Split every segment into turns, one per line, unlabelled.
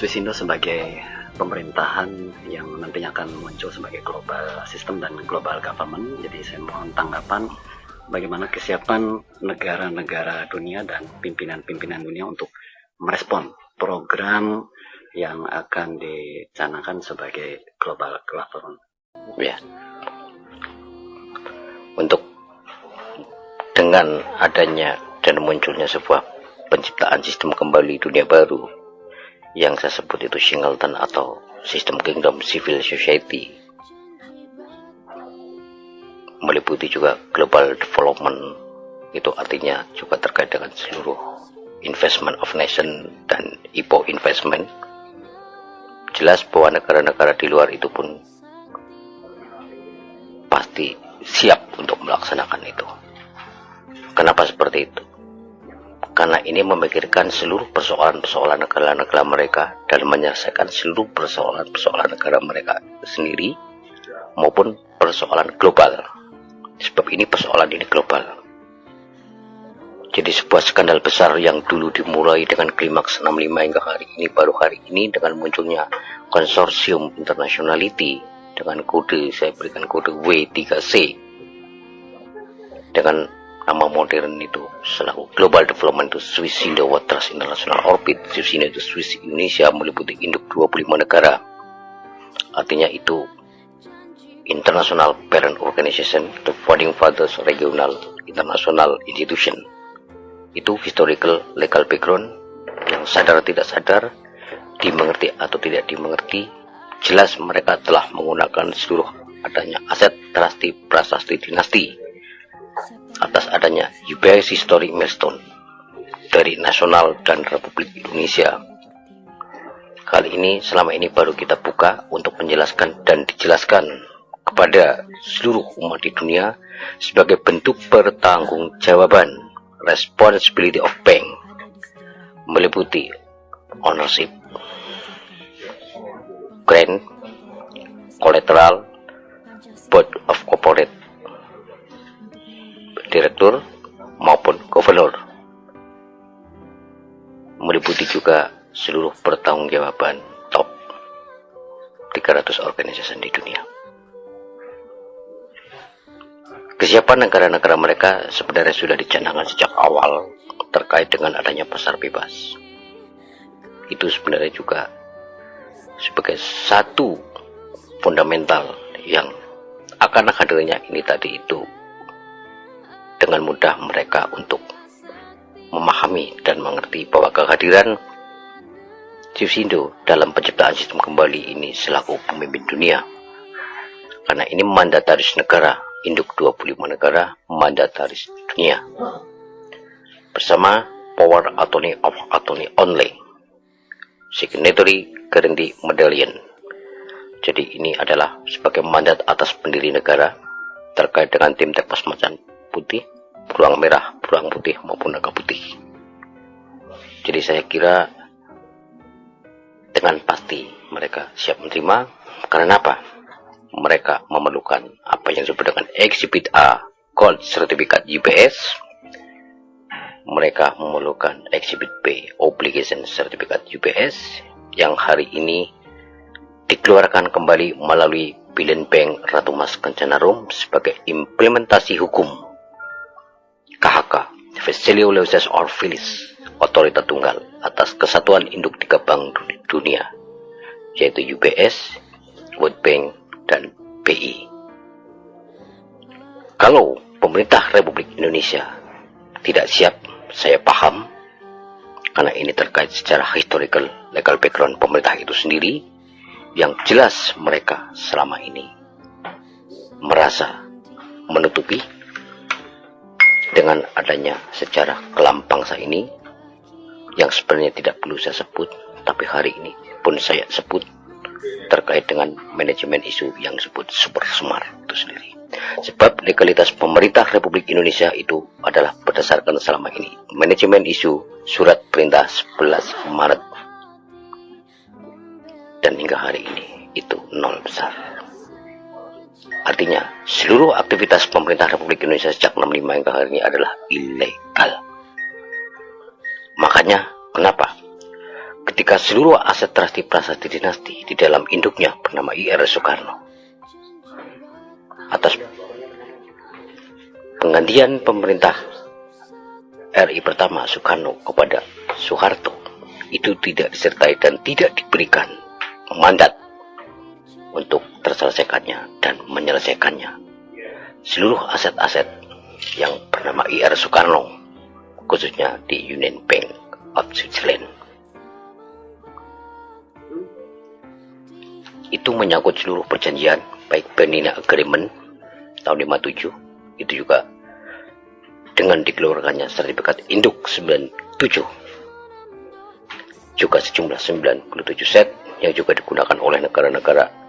Swisindo sebagai pemerintahan yang nantinya akan muncul sebagai global system dan global government. Jadi saya mohon tanggapan bagaimana kesiapan negara-negara dunia dan pimpinan-pimpinan dunia untuk merespon program yang akan dicanangkan sebagai global government.
Ya. Untuk dengan adanya dan munculnya sebuah penciptaan sistem kembali dunia baru yang saya sebut itu Singleton atau sistem kingdom civil society. Meliputi juga global development. Itu artinya juga terkait dengan seluruh investment of nation dan IPO investment. Jelas bahwa negara-negara di luar itu pun pasti siap untuk melaksanakan itu. Kenapa seperti itu karena ini memikirkan seluruh persoalan-persoalan negara-negara mereka dan menyelesaikan seluruh persoalan-persoalan negara mereka sendiri maupun persoalan global. Sebab ini persoalan ini global. Jadi sebuah skandal besar yang dulu dimulai dengan klimaks 65 hingga hari ini baru hari ini dengan munculnya konsorsium internationality dengan kode saya berikan kode W3C dengan nama modern itu selaku Global Development itu Swiss Indo Waters International Orbit Swiss Indo Swiss Indonesia meliputi induk 25 negara. Artinya itu International Parent Organization the Founding Fathers Regional International Institution. Itu historical legal background yang sadar tidak sadar dimengerti atau tidak dimengerti jelas mereka telah menggunakan seluruh adanya aset trasti prasasti dinasti atas adanya UBS Historic Milestone dari nasional dan Republik Indonesia. Kali ini selama ini baru kita buka untuk menjelaskan dan dijelaskan kepada seluruh umat di dunia sebagai bentuk pertanggungjawaban responsibility of bank meliputi ownership, grant, collateral, board of corporate direktur maupun gubernur. Meliputi juga seluruh pertanggungjawaban top 300 organisasi di dunia. Kesiapan negara-negara mereka sebenarnya sudah dicanangkan sejak awal terkait dengan adanya pasar bebas. Itu sebenarnya juga sebagai satu fundamental yang akan hadirnya ini tadi itu dengan mudah mereka untuk memahami dan mengerti bahwa kehadiran Sindo dalam penciptaan sistem kembali ini selaku pemimpin dunia. Karena ini mandataris negara, induk 25 negara, mandataris dunia. Bersama Power Attorney of Attorney Only, Signatory Guarantee Medallion. Jadi ini adalah sebagai mandat atas pendiri negara terkait dengan tim tepas macan putih, beruang merah, beruang putih maupun naga putih. Jadi saya kira dengan pasti mereka siap menerima karena apa? Mereka memerlukan apa yang disebut dengan Exhibit A Gold Certificate UPS. Mereka memerlukan Exhibit B Obligation Certificate UPS yang hari ini dikeluarkan kembali melalui Billion Bank Ratu Mas Kencana Rum sebagai implementasi hukum KHK, Veselioleuses Orphilis, otoritas tunggal atas kesatuan induk tiga bank dunia, yaitu UBS, World Bank, dan BI. Kalau pemerintah Republik Indonesia tidak siap, saya paham, karena ini terkait secara historical legal background pemerintah itu sendiri, yang jelas mereka selama ini merasa menutupi dengan adanya sejarah kelam bangsa ini yang sebenarnya tidak perlu saya sebut tapi hari ini pun saya sebut terkait dengan manajemen isu yang disebut super smart itu sendiri. Sebab legalitas pemerintah Republik Indonesia itu adalah berdasarkan selama ini manajemen isu surat perintah 11 Maret. Dan hingga hari ini itu nol besar Artinya, seluruh aktivitas pemerintah Republik Indonesia sejak 65 hingga hari ini adalah ilegal. Makanya, kenapa? ketika seluruh aset trasti prasasti dinasti di dalam induknya bernama IR Soekarno atas penggantian pemerintah RI pertama Soekarno kepada Soeharto itu tidak disertai dan tidak diberikan mandat untuk terselesaikannya dan menyelesaikannya. Seluruh aset-aset yang bernama IR Soekarno khususnya di Union Bank of Switzerland. Itu menyangkut seluruh perjanjian baik Benina Agreement tahun 57 itu juga dengan dikeluarkannya sertifikat induk 97 juga sejumlah 97 set yang juga digunakan oleh negara-negara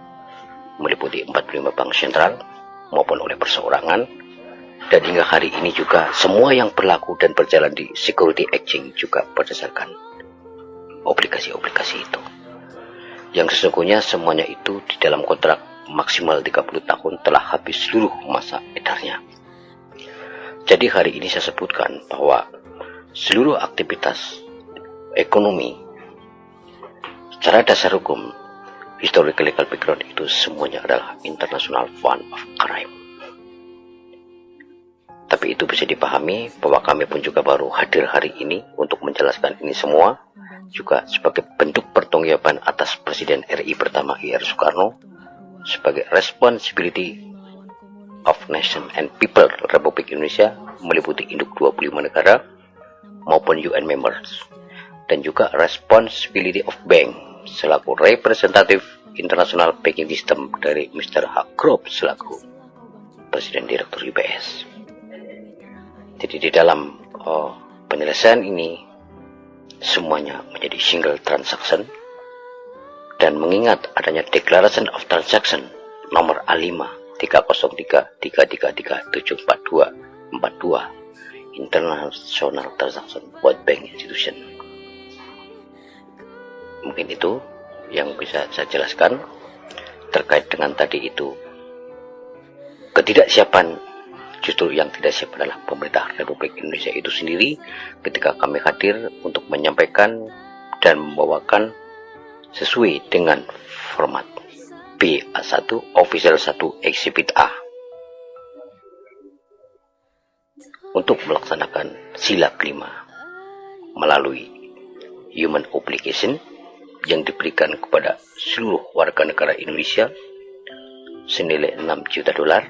meliputi 45 bank sentral maupun oleh perseorangan. Dan hingga hari ini juga semua yang berlaku dan berjalan di security exchange juga berdasarkan obligasi-obligasi itu. Yang sesungguhnya semuanya itu di dalam kontrak maksimal 30 tahun telah habis seluruh masa edarnya. Jadi hari ini saya sebutkan bahwa seluruh aktivitas ekonomi secara dasar hukum historical legal background itu semuanya adalah international fund of crime. Tapi itu bisa dipahami bahwa kami pun juga baru hadir hari ini untuk menjelaskan ini semua juga sebagai bentuk pertanggungjawaban atas Presiden RI pertama IR Soekarno sebagai responsibility of Nation and People Republik Indonesia meliputi induk 25 negara maupun UN members dan juga responsibility of bank selaku representatif internasional banking system dari Mr. Hakrop selaku Presiden Direktur UBS. Jadi di dalam oh, penyelesaian ini semuanya menjadi single transaction dan mengingat adanya Declaration of Transaction nomor A5 303 333 742 42 International Transaction World Bank Institution mungkin itu yang bisa saya jelaskan terkait dengan tadi itu. Ketidaksiapan justru yang tidak siap adalah pemerintah Republik Indonesia itu sendiri ketika kami hadir untuk menyampaikan dan membawakan sesuai dengan format BA1 Official 1 Exhibit A. Untuk melaksanakan sila kelima melalui human obligation yang diberikan kepada seluruh warga negara Indonesia senilai 6 juta dolar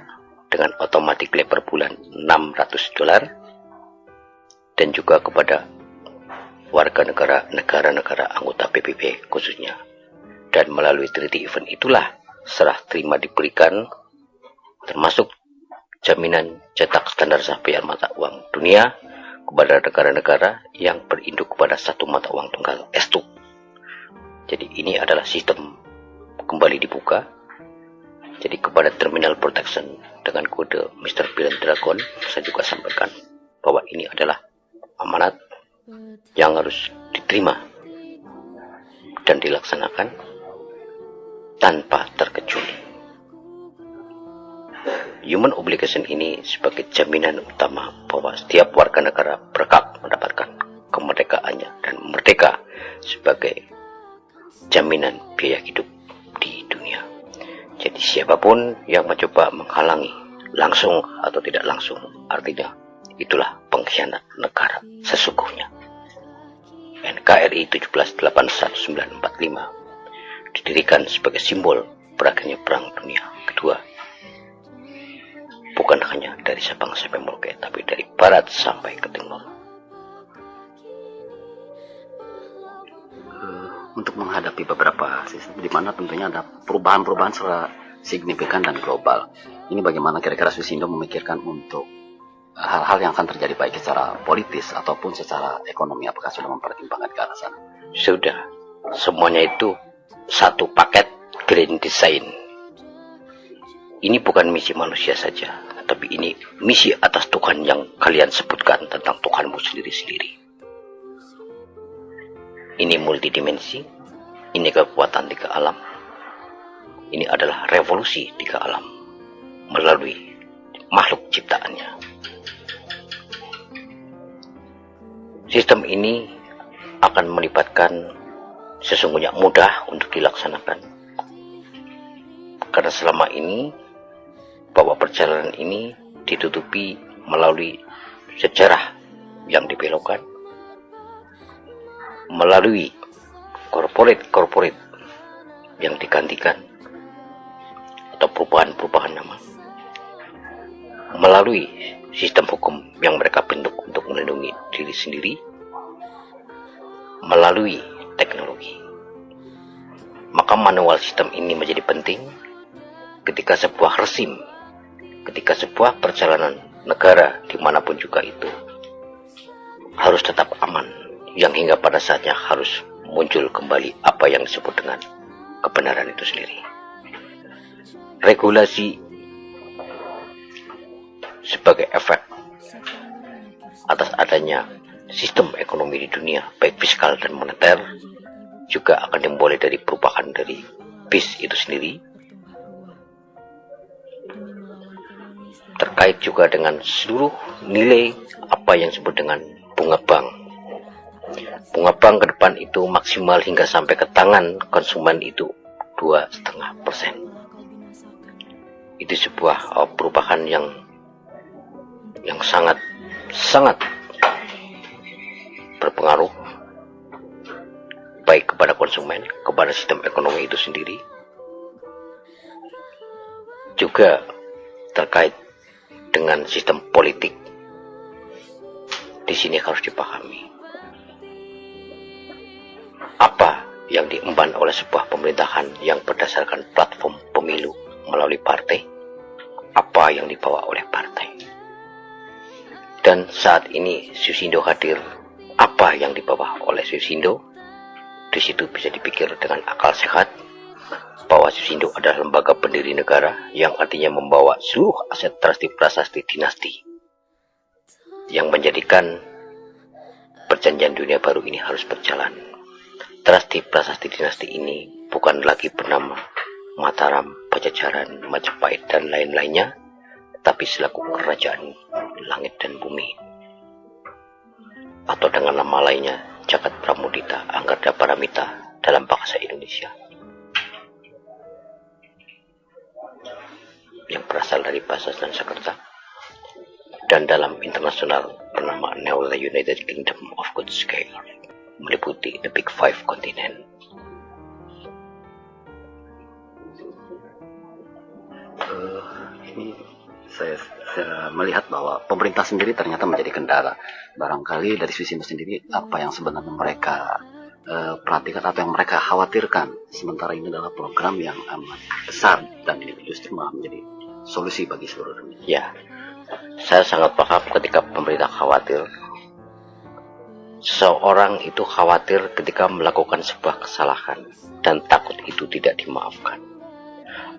dengan otomatis per bulan 600 dolar dan juga kepada warga negara negara-negara anggota PBB khususnya. Dan melalui treaty event itulah serah terima diberikan termasuk jaminan cetak standar sampai mata uang dunia kepada negara-negara yang berinduk kepada satu mata uang tunggal estuk jadi ini adalah sistem kembali dibuka. Jadi kepada Terminal Protection dengan kode Mr. Bill Dragon, saya juga sampaikan bahwa ini adalah amanat yang harus diterima dan dilaksanakan tanpa terkecuali. Human obligation ini sebagai jaminan utama bahwa setiap warga negara berhak mendapatkan kemerdekaannya dan merdeka sebagai jaminan biaya hidup di dunia. Jadi siapa pun yang mencoba menghalangi langsung atau tidak langsung, artinya itulah pengkhianat negara sesungguhnya. NKRI 178145 didirikan sebagai simbol berakhirnya Perang Dunia Kedua. Bukan hanya dari Sabang sampai Merauke, tapi dari barat sampai ke timur.
Untuk menghadapi beberapa sistem di mana tentunya ada perubahan-perubahan secara signifikan dan global. Ini bagaimana kira-kira Swisindo memikirkan untuk hal-hal yang akan terjadi baik secara politis ataupun secara ekonomi apakah sudah mempertimbangkan ke arah sana?
Sudah. Semuanya itu satu paket green design. Ini bukan misi manusia saja, tapi ini misi atas Tuhan yang kalian sebutkan tentang Tuhanmu sendiri-sendiri. Ini multidimensi, ini kekuatan tiga alam. Ini adalah revolusi tiga alam melalui makhluk ciptaannya. Sistem ini akan melibatkan sesungguhnya mudah untuk dilaksanakan. Karena selama ini bahwa perjalanan ini ditutupi melalui sejarah yang dibelokkan, melalui korporat-korporat yang digantikan atau perubahan-perubahan nama melalui sistem hukum yang mereka bentuk untuk melindungi diri sendiri melalui teknologi. Maka manual sistem ini menjadi penting ketika sebuah resim ketika sebuah perjalanan negara di mana pun juga itu harus tetap aman yang hingga pada saatnya harus muncul kembali apa yang disebut dengan kebenaran itu sendiri. Regulasi sebagai efek atas adanya sistem ekonomi di dunia, baik fiskal dan moneter, juga akan dimulai dari perubahan dari BIS itu sendiri. Terkait juga dengan seluruh nilai apa yang disebut dengan bunga bank bunga ke depan itu maksimal hingga sampai ke tangan konsumen itu dua setengah persen. Itu sebuah uh, perubahan yang yang sangat sangat berpengaruh baik kepada konsumen, kepada sistem ekonomi itu sendiri, juga terkait dengan sistem politik. Di sini harus dipahami yang diemban oleh sebuah pemerintahan yang berdasarkan platform pemilu melalui partai, apa yang dibawa oleh partai. Dan saat ini Susindo hadir, apa yang dibawa oleh Susindo, di situ bisa dipikir dengan akal sehat bahwa Susindo adalah lembaga pendiri negara yang artinya membawa seluruh aset trasti prasasti dinasti yang menjadikan perjanjian dunia baru ini harus berjalan Trasti prasasti dinasti ini bukan lagi bernama Mataram, Pajajaran, Majapahit, dan lain-lainnya, tapi selaku kerajaan langit dan bumi. Atau dengan nama lainnya, Jagat Pramudita, Anggarda Paramita dalam bahasa Indonesia. Yang berasal dari bahasa Sanskerta dan dalam internasional bernama Neola United Kingdom of Good Scale meliputi the Big Five kontinen.
Uh, ini saya, saya melihat bahwa pemerintah sendiri ternyata menjadi kendala. Barangkali dari sisi sendiri apa yang sebenarnya mereka uh, perhatikan, apa yang mereka khawatirkan. Sementara ini adalah program yang amat besar dan ini justru malah menjadi solusi bagi seluruh dunia.
Ya, saya sangat paham ketika pemerintah khawatir Seorang itu khawatir ketika melakukan sebuah kesalahan dan takut itu tidak dimaafkan.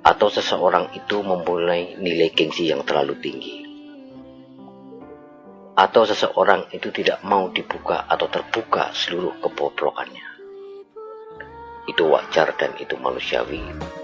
Atau seseorang itu mempunyai nilai gengsi yang terlalu tinggi. Atau seseorang itu tidak mau dibuka atau terbuka seluruh kebobrokannya. Itu wajar dan itu manusiawi.